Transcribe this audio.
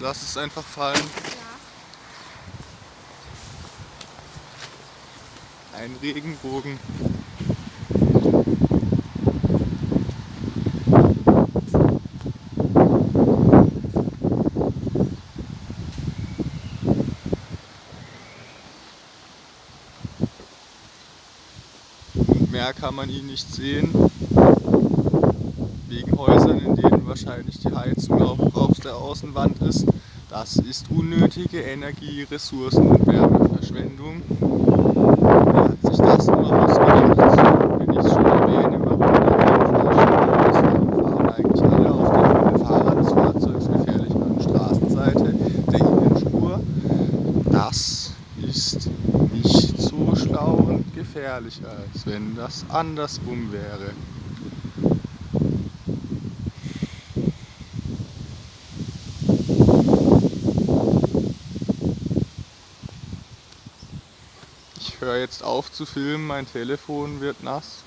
lass es einfach fallen. Ja. Ein Regenbogen. Mehr kann man ihn nicht sehen. Die Heizung auch auf der Außenwand ist. Das ist unnötige Energie, Ressourcen und Wärmeverschwendung. Wer hat sich das nur ausgedacht? Wenn ich es schon erwähne, warum fahren eigentlich alle auf der Fahrer des Fahrzeugs gefährlich an der Straßenseite der Innenspur. Das ist nicht so schlau und gefährlich, als wenn das andersrum wäre. Ich höre jetzt auf zu filmen, mein Telefon wird nass.